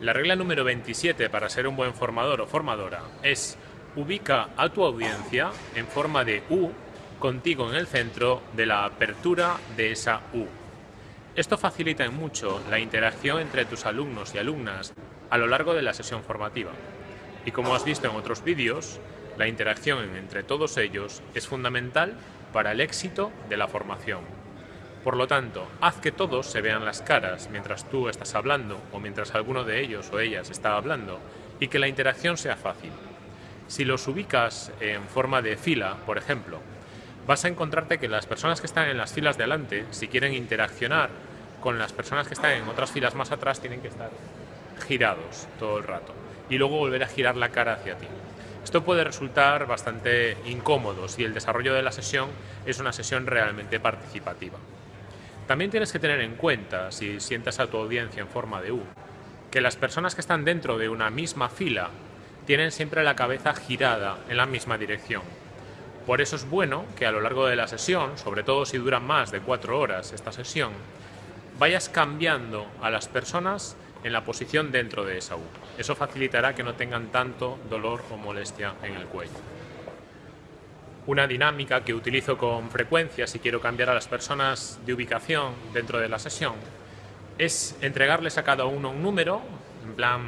La regla número 27 para ser un buen formador o formadora es ubica a tu audiencia en forma de U contigo en el centro de la apertura de esa U. Esto facilita mucho la interacción entre tus alumnos y alumnas a lo largo de la sesión formativa. Y como has visto en otros vídeos, la interacción entre todos ellos es fundamental para el éxito de la formación. Por lo tanto, haz que todos se vean las caras mientras tú estás hablando o mientras alguno de ellos o ellas está hablando y que la interacción sea fácil. Si los ubicas en forma de fila, por ejemplo, vas a encontrarte que las personas que están en las filas de adelante, si quieren interaccionar con las personas que están en otras filas más atrás, tienen que estar girados todo el rato y luego volver a girar la cara hacia ti. Esto puede resultar bastante incómodo si el desarrollo de la sesión es una sesión realmente participativa. También tienes que tener en cuenta, si sientas a tu audiencia en forma de U, que las personas que están dentro de una misma fila tienen siempre la cabeza girada en la misma dirección. Por eso es bueno que a lo largo de la sesión, sobre todo si dura más de cuatro horas esta sesión, vayas cambiando a las personas en la posición dentro de esa U. Eso facilitará que no tengan tanto dolor o molestia en el cuello. Una dinámica que utilizo con frecuencia si quiero cambiar a las personas de ubicación dentro de la sesión es entregarles a cada uno un número, en plan,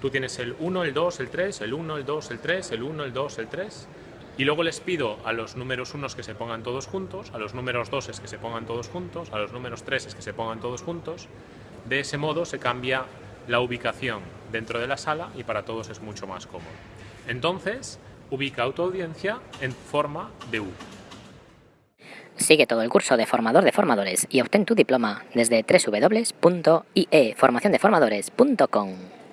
tú tienes el 1, el 2, el 3, el 1, el 2, el 3, el 1, el 2, el 3, y luego les pido a los números 1 que se pongan todos juntos, a los números 2 que se pongan todos juntos, a los números 3 que se pongan todos juntos. De ese modo se cambia la ubicación dentro de la sala y para todos es mucho más cómodo. Entonces, ubica tu audiencia en forma de U. Sigue todo el curso de formador de formadores y obtén tu diploma desde www.ieformaciondeformadores.com.